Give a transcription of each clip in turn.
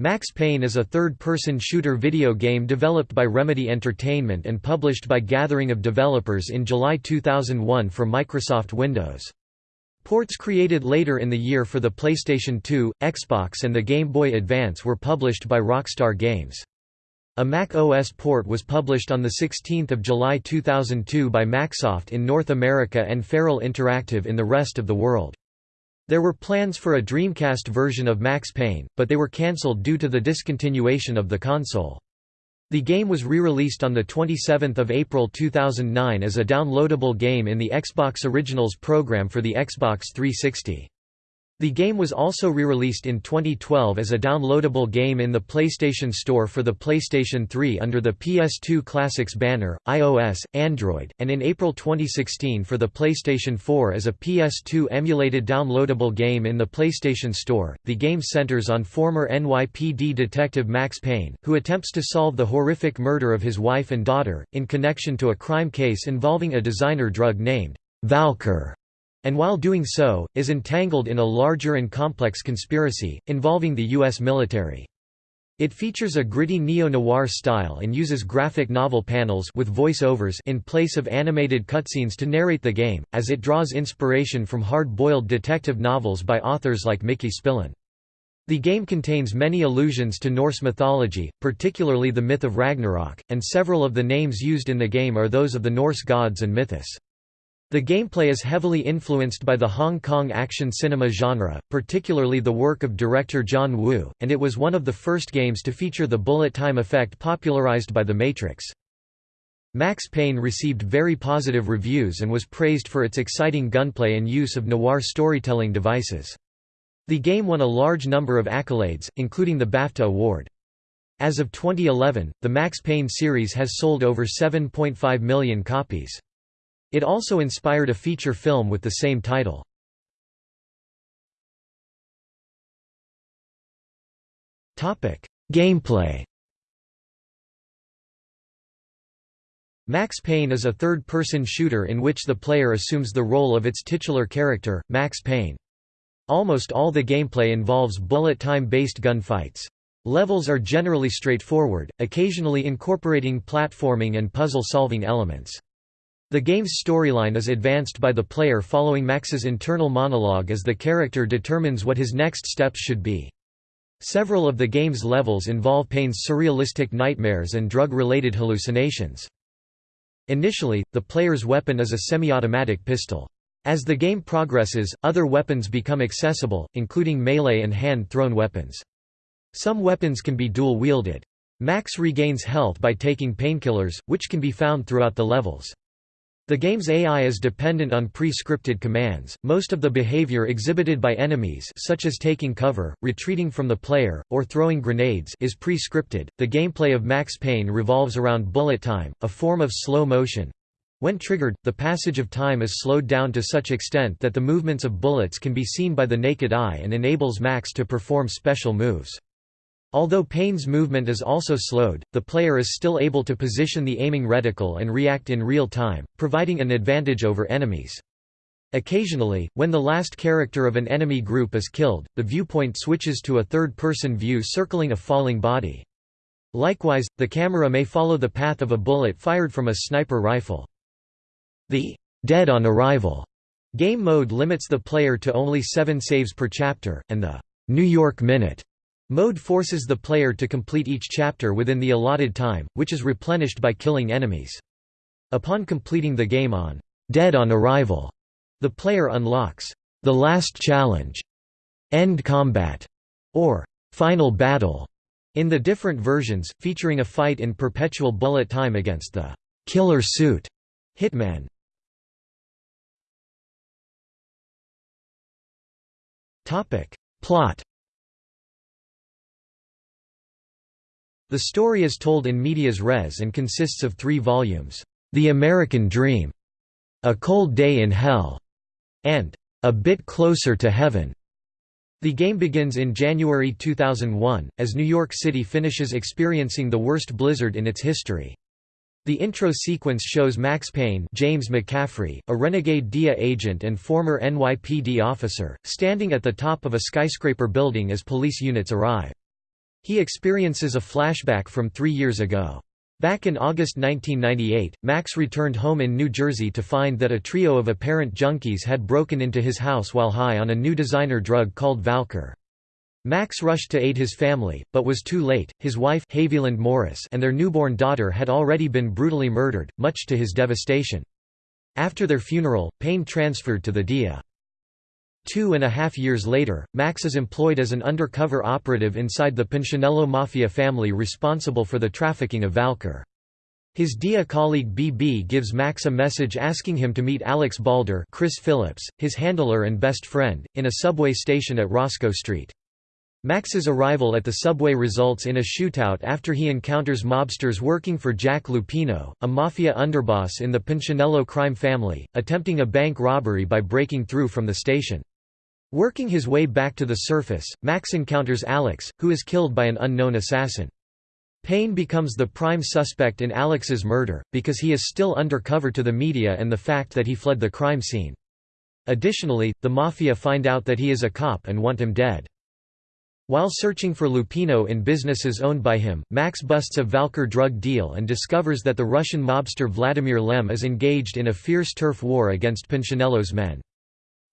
Max Payne is a third-person shooter video game developed by Remedy Entertainment and published by Gathering of Developers in July 2001 for Microsoft Windows. Ports created later in the year for the PlayStation 2, Xbox and the Game Boy Advance were published by Rockstar Games. A Mac OS port was published on 16 July 2002 by Macsoft in North America and Feral Interactive in the rest of the world. There were plans for a Dreamcast version of Max Payne, but they were cancelled due to the discontinuation of the console. The game was re-released on 27 April 2009 as a downloadable game in the Xbox Originals program for the Xbox 360. The game was also re-released in 2012 as a downloadable game in the PlayStation Store for the PlayStation 3 under the PS2 Classics banner, iOS, Android, and in April 2016 for the PlayStation 4 as a PS2 emulated downloadable game in the PlayStation Store. The game centers on former NYPD detective Max Payne, who attempts to solve the horrific murder of his wife and daughter, in connection to a crime case involving a designer drug named Valkyr and while doing so, is entangled in a larger and complex conspiracy, involving the U.S. military. It features a gritty neo-noir style and uses graphic novel panels with voice-overs in place of animated cutscenes to narrate the game, as it draws inspiration from hard-boiled detective novels by authors like Mickey Spillane. The game contains many allusions to Norse mythology, particularly the myth of Ragnarok, and several of the names used in the game are those of the Norse gods and mythos. The gameplay is heavily influenced by the Hong Kong action cinema genre, particularly the work of director John Woo, and it was one of the first games to feature the bullet time effect popularized by The Matrix. Max Payne received very positive reviews and was praised for its exciting gunplay and use of noir storytelling devices. The game won a large number of accolades, including the BAFTA award. As of 2011, the Max Payne series has sold over 7.5 million copies. It also inspired a feature film with the same title. Gameplay Max Payne is a third-person shooter in which the player assumes the role of its titular character, Max Payne. Almost all the gameplay involves bullet time-based gunfights. Levels are generally straightforward, occasionally incorporating platforming and puzzle-solving elements. The game's storyline is advanced by the player following Max's internal monologue as the character determines what his next steps should be. Several of the game's levels involve Payne's surrealistic nightmares and drug-related hallucinations. Initially, the player's weapon is a semi-automatic pistol. As the game progresses, other weapons become accessible, including melee and hand-thrown weapons. Some weapons can be dual-wielded. Max regains health by taking painkillers, which can be found throughout the levels. The game's AI is dependent on pre-scripted commands. Most of the behavior exhibited by enemies, such as taking cover, retreating from the player, or throwing grenades, is pre-scripted. The gameplay of Max Payne revolves around bullet time, a form of slow motion. When triggered, the passage of time is slowed down to such extent that the movements of bullets can be seen by the naked eye and enables Max to perform special moves. Although Payne's movement is also slowed, the player is still able to position the aiming reticle and react in real time, providing an advantage over enemies. Occasionally, when the last character of an enemy group is killed, the viewpoint switches to a third-person view circling a falling body. Likewise, the camera may follow the path of a bullet fired from a sniper rifle. The «dead on arrival» game mode limits the player to only seven saves per chapter, and the «New York Minute» Mode forces the player to complete each chapter within the allotted time, which is replenished by killing enemies. Upon completing the game on Dead on Arrival, the player unlocks the Last Challenge, End Combat, or Final Battle in the different versions, featuring a fight in perpetual bullet time against the Killer Suit Hitman. Plot The story is told in medias res and consists of three volumes, The American Dream, A Cold Day in Hell, and A Bit Closer to Heaven. The game begins in January 2001, as New York City finishes experiencing the worst blizzard in its history. The intro sequence shows Max Payne James McCaffrey, a renegade DEA agent and former NYPD officer, standing at the top of a skyscraper building as police units arrive. He experiences a flashback from three years ago. Back in August 1998, Max returned home in New Jersey to find that a trio of apparent junkies had broken into his house while high on a new designer drug called Valkyr. Max rushed to aid his family, but was too late. His wife Haviland Morris and their newborn daughter had already been brutally murdered, much to his devastation. After their funeral, Payne transferred to the DEA. Two and a half years later, Max is employed as an undercover operative inside the Punchinello Mafia family responsible for the trafficking of Valkyr. His DEA colleague BB gives Max a message asking him to meet Alex Balder Chris Phillips, his handler and best friend, in a subway station at Roscoe Street. Max's arrival at the subway results in a shootout after he encounters mobsters working for Jack Lupino, a mafia underboss in the Punchinello crime family, attempting a bank robbery by breaking through from the station. Working his way back to the surface, Max encounters Alex, who is killed by an unknown assassin. Payne becomes the prime suspect in Alex's murder, because he is still undercover to the media and the fact that he fled the crime scene. Additionally, the Mafia find out that he is a cop and want him dead. While searching for Lupino in businesses owned by him, Max busts a Valkyr drug deal and discovers that the Russian mobster Vladimir Lem is engaged in a fierce turf war against Punchinello's men.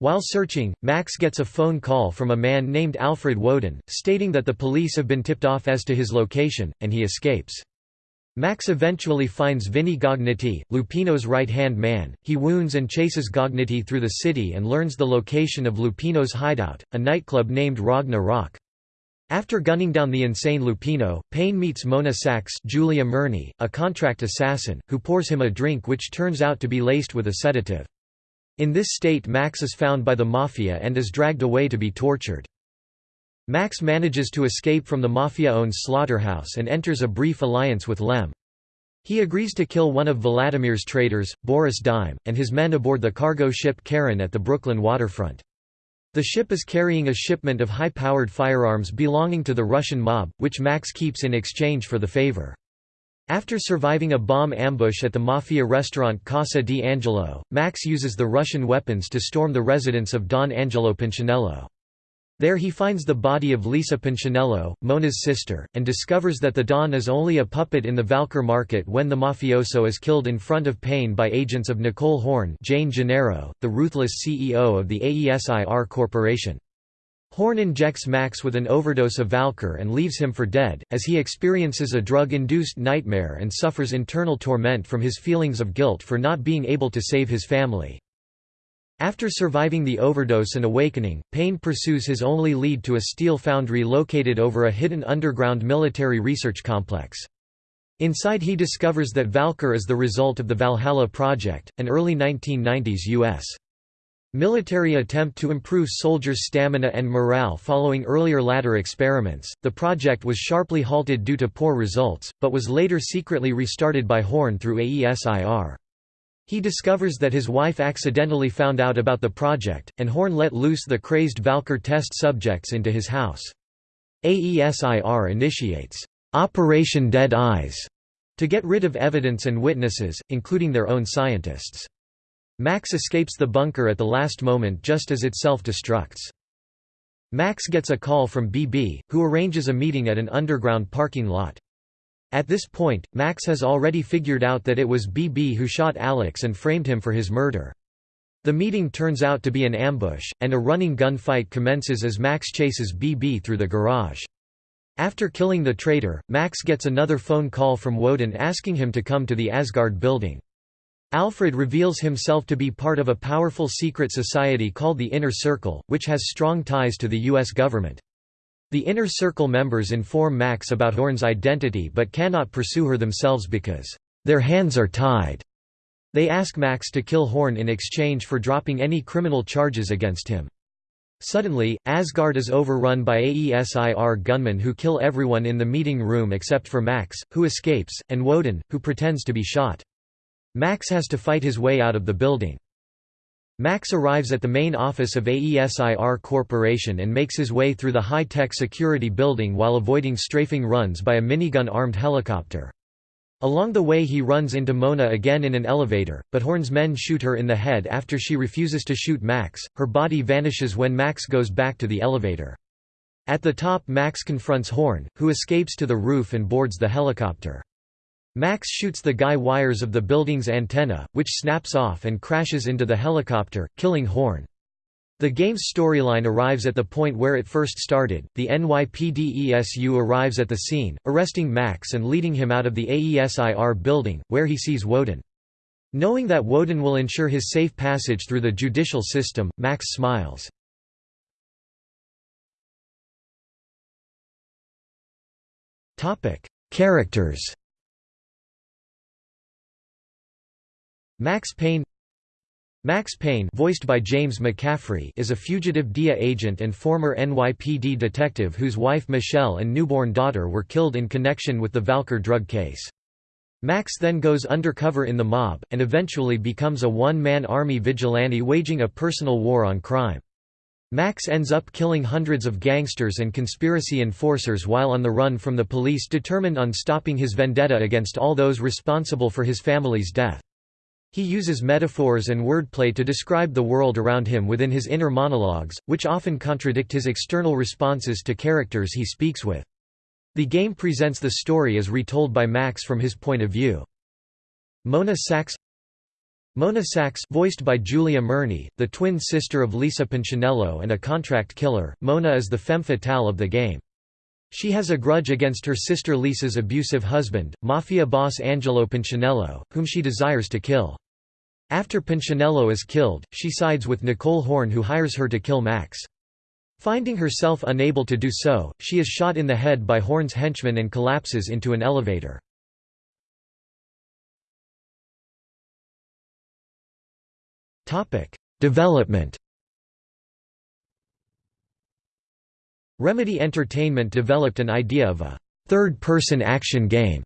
While searching, Max gets a phone call from a man named Alfred Woden, stating that the police have been tipped off as to his location, and he escapes. Max eventually finds Vinny Gognitti, Lupino's right-hand man. He wounds and chases Gognitti through the city and learns the location of Lupino's hideout, a nightclub named Ragna Rock. After gunning down the insane Lupino, Payne meets Mona Sax Julia Murney, a contract assassin, who pours him a drink which turns out to be laced with a sedative. In this state Max is found by the Mafia and is dragged away to be tortured. Max manages to escape from the Mafia-owned slaughterhouse and enters a brief alliance with Lem. He agrees to kill one of Vladimir's traders, Boris Dime, and his men aboard the cargo ship Charon at the Brooklyn waterfront. The ship is carrying a shipment of high-powered firearms belonging to the Russian mob, which Max keeps in exchange for the favor. After surviving a bomb ambush at the mafia restaurant Casa di Angelo, Max uses the Russian weapons to storm the residence of Don Angelo Punchinello. There he finds the body of Lisa Punchinello, Mona's sister, and discovers that the Don is only a puppet in the Valkyr market when the mafioso is killed in front of Payne by agents of Nicole Horn Jane Gennaro, the ruthless CEO of the AESIR Corporation. Horn injects Max with an overdose of Valkyr and leaves him for dead, as he experiences a drug-induced nightmare and suffers internal torment from his feelings of guilt for not being able to save his family. After surviving the overdose and awakening, Payne pursues his only lead to a steel foundry located over a hidden underground military research complex. Inside he discovers that Valkyr is the result of the Valhalla Project, an early 1990s U.S. military attempt to improve soldiers' stamina and morale following earlier ladder experiments. The project was sharply halted due to poor results, but was later secretly restarted by Horn through AESIR. He discovers that his wife accidentally found out about the project, and Horn let loose the crazed Valkyr test subjects into his house. AESIR initiates, "'Operation Dead Eyes' to get rid of evidence and witnesses, including their own scientists. Max escapes the bunker at the last moment just as it self-destructs. Max gets a call from BB, who arranges a meeting at an underground parking lot. At this point, Max has already figured out that it was BB who shot Alex and framed him for his murder. The meeting turns out to be an ambush, and a running gunfight commences as Max chases BB through the garage. After killing the traitor, Max gets another phone call from Woden asking him to come to the Asgard building. Alfred reveals himself to be part of a powerful secret society called the Inner Circle, which has strong ties to the U.S. government. The Inner Circle members inform Max about Horn's identity but cannot pursue her themselves because, "...their hands are tied." They ask Max to kill Horn in exchange for dropping any criminal charges against him. Suddenly, Asgard is overrun by AESIR gunmen who kill everyone in the meeting room except for Max, who escapes, and Woden, who pretends to be shot. Max has to fight his way out of the building. Max arrives at the main office of AESIR Corporation and makes his way through the high-tech security building while avoiding strafing runs by a minigun-armed helicopter. Along the way he runs into Mona again in an elevator, but Horn's men shoot her in the head after she refuses to shoot Max. Her body vanishes when Max goes back to the elevator. At the top Max confronts Horn, who escapes to the roof and boards the helicopter. Max shoots the guy wires of the building's antenna, which snaps off and crashes into the helicopter, killing Horn. The game's storyline arrives at the point where it first started. The NYPD arrives at the scene, arresting Max and leading him out of the AESIR building, where he sees Woden. Knowing that Woden will ensure his safe passage through the judicial system, Max smiles. Characters Max Payne Max Payne voiced by James McCaffrey is a fugitive DEA agent and former NYPD detective whose wife Michelle and newborn daughter were killed in connection with the Valkyr drug case. Max then goes undercover in the mob, and eventually becomes a one-man army vigilante waging a personal war on crime. Max ends up killing hundreds of gangsters and conspiracy enforcers while on the run from the police determined on stopping his vendetta against all those responsible for his family's death. He uses metaphors and wordplay to describe the world around him within his inner monologues, which often contradict his external responses to characters he speaks with. The game presents the story as retold by Max from his point of view. Mona Sax Mona Sax voiced by Julia Murney, the twin sister of Lisa Punchinello and a contract killer, Mona is the femme fatale of the game. She has a grudge against her sister Lisa's abusive husband, mafia boss Angelo Punchinello, whom she desires to kill. After Punchinello is killed, she sides with Nicole Horn who hires her to kill Max. Finding herself unable to do so, she is shot in the head by Horn's henchmen and collapses into an elevator. Development Remedy Entertainment developed an idea of a third-person action game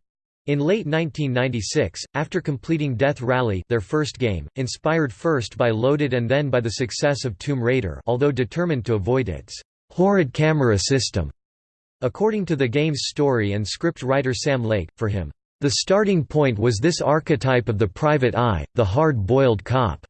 in late 1996, after completing Death Rally their first game, inspired first by Loaded and then by the success of Tomb Raider although determined to avoid its horrid camera system. According to the game's story and script writer Sam Lake, for him, the starting point was this archetype of the private eye, the hard-boiled cop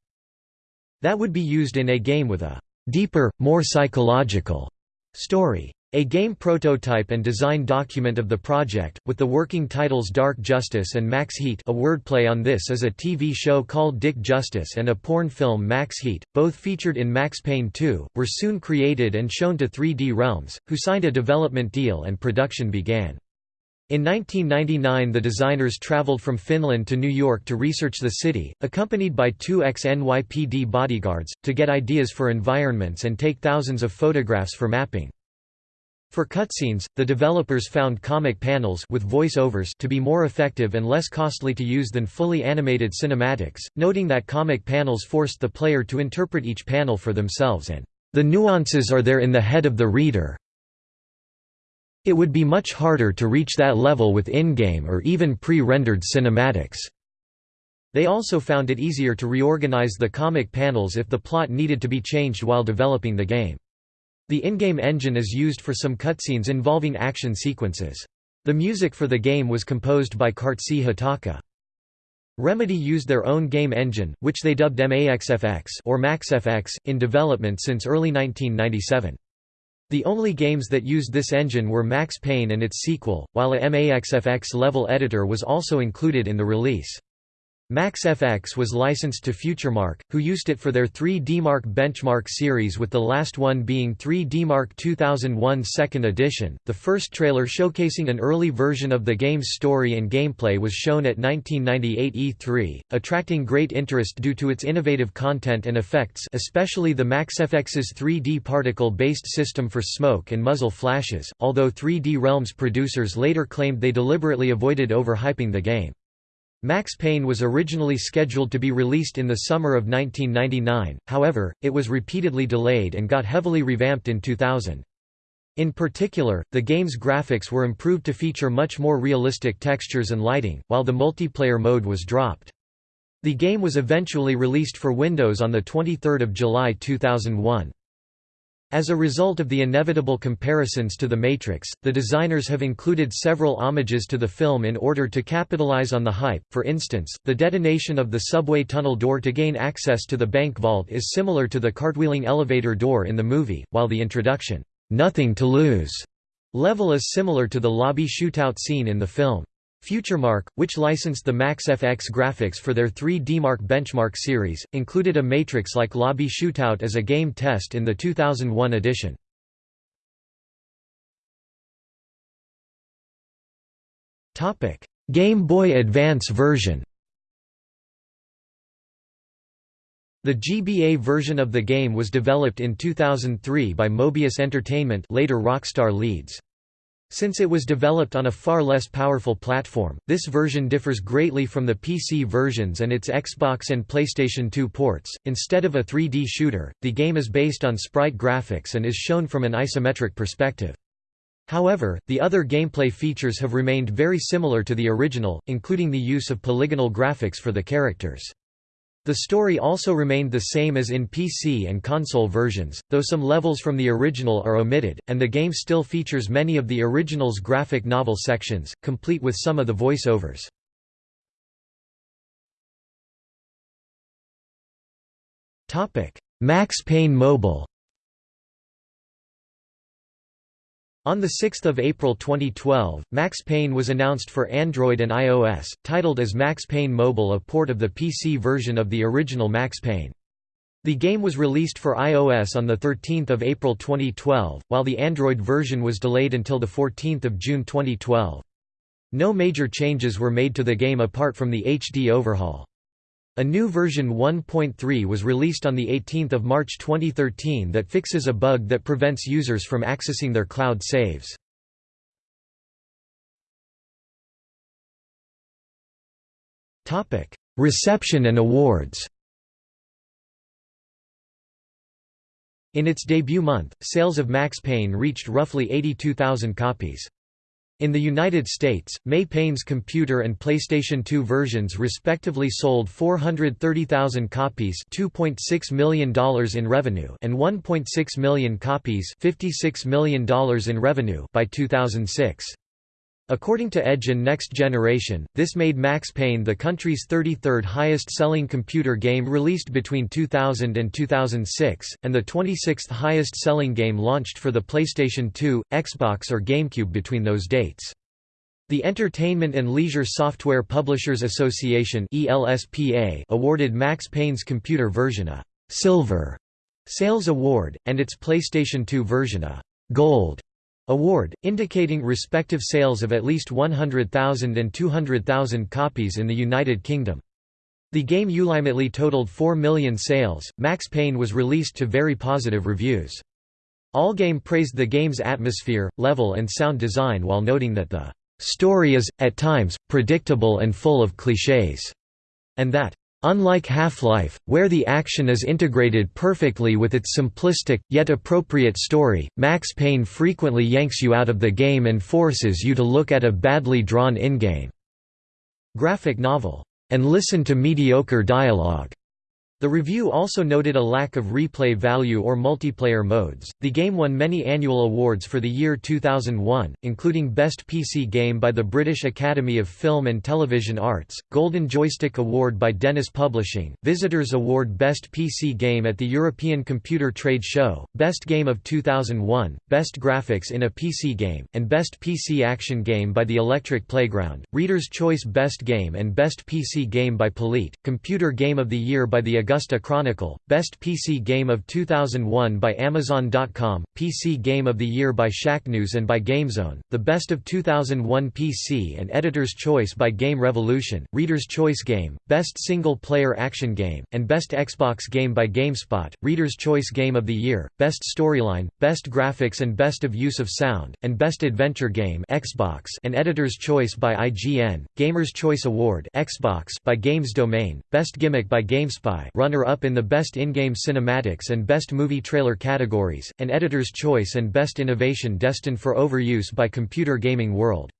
that would be used in a game with a deeper, more psychological story. A game prototype and design document of the project, with the working titles Dark Justice and Max Heat a wordplay on this is a TV show called Dick Justice and a porn film Max Heat, both featured in Max Payne 2, were soon created and shown to 3D Realms, who signed a development deal and production began. In 1999 the designers traveled from Finland to New York to research the city, accompanied by two ex-NYPD bodyguards, to get ideas for environments and take thousands of photographs for mapping. For cutscenes, the developers found comic panels with voice-overs to be more effective and less costly to use than fully animated cinematics, noting that comic panels forced the player to interpret each panel for themselves and, "...the nuances are there in the head of the reader, it would be much harder to reach that level with in-game or even pre-rendered cinematics. They also found it easier to reorganize the comic panels if the plot needed to be changed while developing the game. The in-game engine is used for some cutscenes involving action sequences. The music for the game was composed by Kärtsy Hatakka. Remedy used their own game engine, which they dubbed MAXFX or MaxFX, in development since early 1997. The only games that used this engine were Max Payne and its sequel, while a MAXFX level editor was also included in the release. MaxFX was licensed to FutureMark, who used it for their 3DMark benchmark series with the last one being 3DMark 2001 Second Edition. The first trailer showcasing an early version of the game's story and gameplay was shown at 1998 E3, attracting great interest due to its innovative content and effects especially the MaxFX's 3D particle-based system for smoke and muzzle flashes, although 3D Realms producers later claimed they deliberately avoided overhyping the game. Max Payne was originally scheduled to be released in the summer of 1999, however, it was repeatedly delayed and got heavily revamped in 2000. In particular, the game's graphics were improved to feature much more realistic textures and lighting, while the multiplayer mode was dropped. The game was eventually released for Windows on 23 July 2001. As a result of the inevitable comparisons to The Matrix, the designers have included several homages to the film in order to capitalize on the hype, for instance, the detonation of the subway tunnel door to gain access to the bank vault is similar to the cartwheeling elevator door in the movie, while the introduction, nothing to lose level is similar to the lobby shootout scene in the film. FutureMark, which licensed the MaxFX graphics for their 3D-Mark Benchmark series, included a Matrix-like lobby shootout as a game test in the 2001 edition. Game Boy Advance version The GBA version of the game was developed in 2003 by Mobius Entertainment later Rockstar Leeds. Since it was developed on a far less powerful platform, this version differs greatly from the PC versions and its Xbox and PlayStation 2 ports. Instead of a 3D shooter, the game is based on sprite graphics and is shown from an isometric perspective. However, the other gameplay features have remained very similar to the original, including the use of polygonal graphics for the characters. The story also remained the same as in PC and console versions, though some levels from the original are omitted, and the game still features many of the original's graphic novel sections, complete with some of the voiceovers. Max Payne Mobile On 6 April 2012, Max Payne was announced for Android and iOS, titled as Max Payne Mobile a port of the PC version of the original Max Payne. The game was released for iOS on 13 April 2012, while the Android version was delayed until 14 June 2012. No major changes were made to the game apart from the HD overhaul. A new version 1.3 was released on 18 March 2013 that fixes a bug that prevents users from accessing their cloud saves. Reception and awards In its debut month, sales of Max Payne reached roughly 82,000 copies. In the United States, Max Payne's computer and PlayStation 2 versions respectively sold 430,000 copies $2.6 million in revenue and 1.6 million copies $56 million in revenue by 2006. According to Edge and Next Generation, this made Max Payne the country's 33rd highest-selling computer game released between 2000 and 2006, and the 26th highest-selling game launched for the PlayStation 2, Xbox or GameCube between those dates. The Entertainment and Leisure Software Publishers Association awarded Max Payne's computer version a «Silver» sales award, and its PlayStation 2 version a «Gold» Award, indicating respective sales of at least 100,000 and 200,000 copies in the United Kingdom. The game ultimately totaled 4 million sales. Max Payne was released to very positive reviews. Allgame praised the game's atmosphere, level and sound design while noting that the story is, at times, predictable and full of clichés, and that Unlike Half-Life, where the action is integrated perfectly with its simplistic, yet appropriate story, Max Payne frequently yanks you out of the game and forces you to look at a badly drawn in-game graphic novel, and listen to mediocre dialogue. The review also noted a lack of replay value or multiplayer modes. The game won many annual awards for the year 2001, including Best PC Game by the British Academy of Film and Television Arts, Golden Joystick Award by Dennis Publishing, Visitors Award Best PC Game at the European Computer Trade Show, Best Game of 2001, Best Graphics in a PC Game, and Best PC Action Game by the Electric Playground, Reader's Choice Best Game and Best PC Game by Polite, Computer Game of the Year by the Augusta Chronicle, Best PC Game of 2001 by Amazon.com, PC Game of the Year by Shacknews and by GameZone, the Best of 2001 PC and Editor's Choice by Game Revolution, Reader's Choice Game, Best Single Player Action Game, and Best Xbox Game by GameSpot, Reader's Choice Game of the Year, Best Storyline, Best Graphics and Best of Use of Sound, and Best Adventure Game Xbox and Editor's Choice by IGN, Gamer's Choice Award Xbox by Games Domain, Best Gimmick by GameSpy runner-up in the Best In-Game Cinematics and Best Movie Trailer categories, and Editor's Choice and Best Innovation destined for overuse by Computer Gaming World.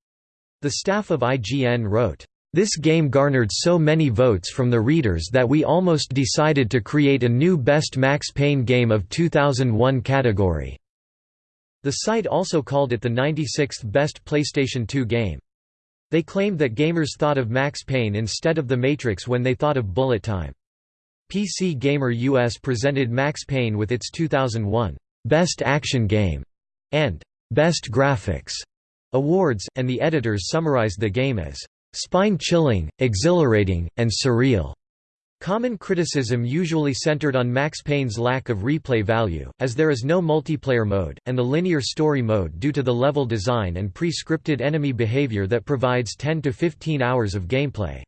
The staff of IGN wrote, this game garnered so many votes from the readers that we almost decided to create a new Best Max Payne Game of 2001 category." The site also called it the 96th best PlayStation 2 game. They claimed that gamers thought of Max Payne instead of The Matrix when they thought of Bullet Time. PC Gamer US presented Max Payne with its 2001 Best Action Game and Best Graphics awards, and the editors summarized the game as spine-chilling, exhilarating, and surreal. Common criticism usually centered on Max Payne's lack of replay value, as there is no multiplayer mode, and the linear story mode due to the level design and pre-scripted enemy behavior that provides 10 to 15 hours of gameplay.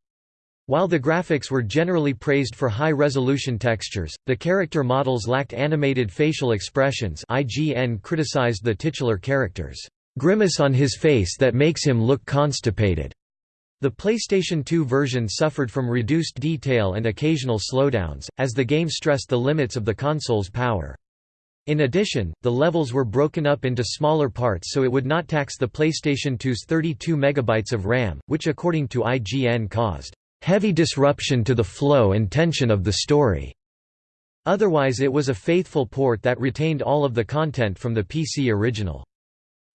While the graphics were generally praised for high-resolution textures, the character models lacked animated facial expressions IGN criticized the titular character's grimace on his face that makes him look constipated. The PlayStation 2 version suffered from reduced detail and occasional slowdowns, as the game stressed the limits of the console's power. In addition, the levels were broken up into smaller parts so it would not tax the PlayStation 2's 32 MB of RAM, which according to IGN caused heavy disruption to the flow and tension of the story. Otherwise it was a faithful port that retained all of the content from the PC original.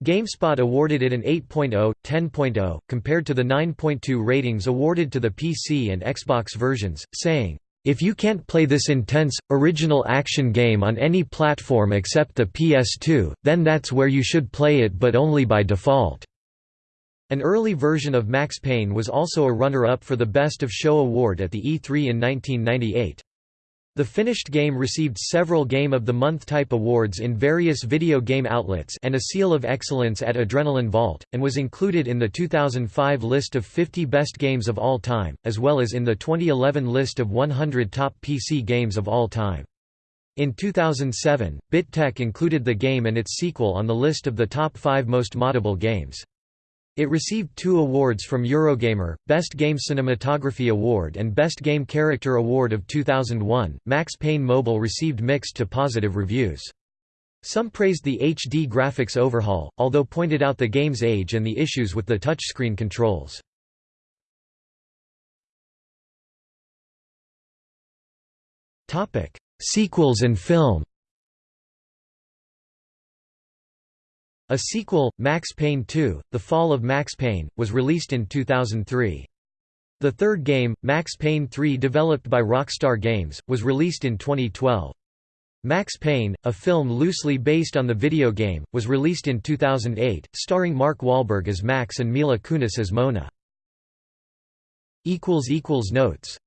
GameSpot awarded it an 8.0, 10.0, compared to the 9.2 ratings awarded to the PC and Xbox versions, saying, "...if you can't play this intense, original action game on any platform except the PS2, then that's where you should play it but only by default." An early version of Max Payne was also a runner-up for the Best of Show award at the E3 in 1998. The finished game received several Game of the Month type awards in various video game outlets and a Seal of Excellence at Adrenaline Vault, and was included in the 2005 list of 50 best games of all time, as well as in the 2011 list of 100 top PC games of all time. In 2007, BitTech included the game and its sequel on the list of the top 5 most moddable games. It received two awards from Eurogamer, Best Game Cinematography Award and Best Game Character Award of 2001. Max Payne Mobile received mixed to positive reviews. Some praised the HD graphics overhaul, although pointed out the game's age and the issues with the touchscreen controls. Sequels and film A sequel, Max Payne 2, The Fall of Max Payne, was released in 2003. The third game, Max Payne 3 developed by Rockstar Games, was released in 2012. Max Payne, a film loosely based on the video game, was released in 2008, starring Mark Wahlberg as Max and Mila Kunis as Mona. Notes